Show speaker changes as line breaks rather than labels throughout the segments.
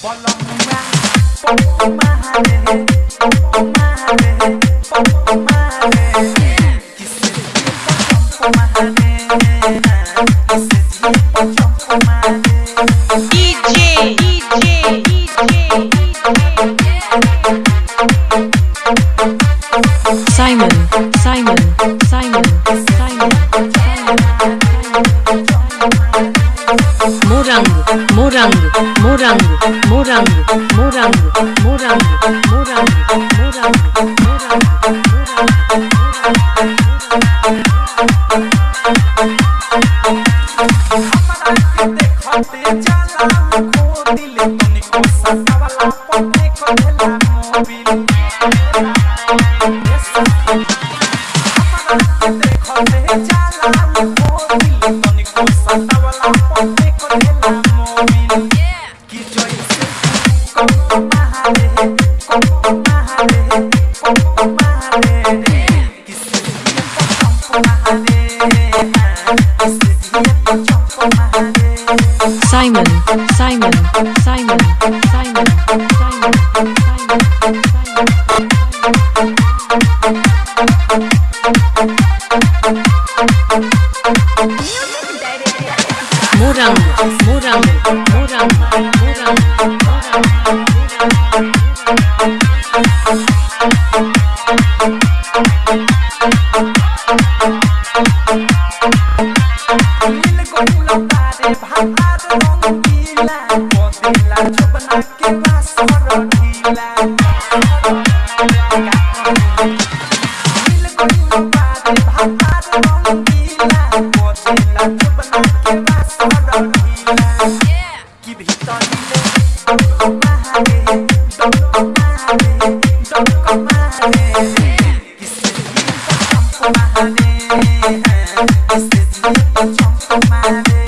Follow me around, follow my hand Simon,
Simon, Simon, Simon, Morang, Morang, Morang, Morang, Morang, Morang, Morang, Morang, Morang,
Morang, बाटे चला खो दिल तुमको ससवा पटे को देला मोबिल देखो दे चला खो दिल तुमको ससवा
Simon, Simon, Simon, Simon, Simon, Morango, morango, morango, morango,
morango. This is the chunk of my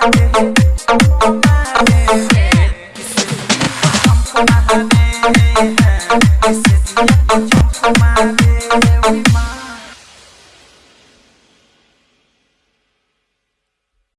This is my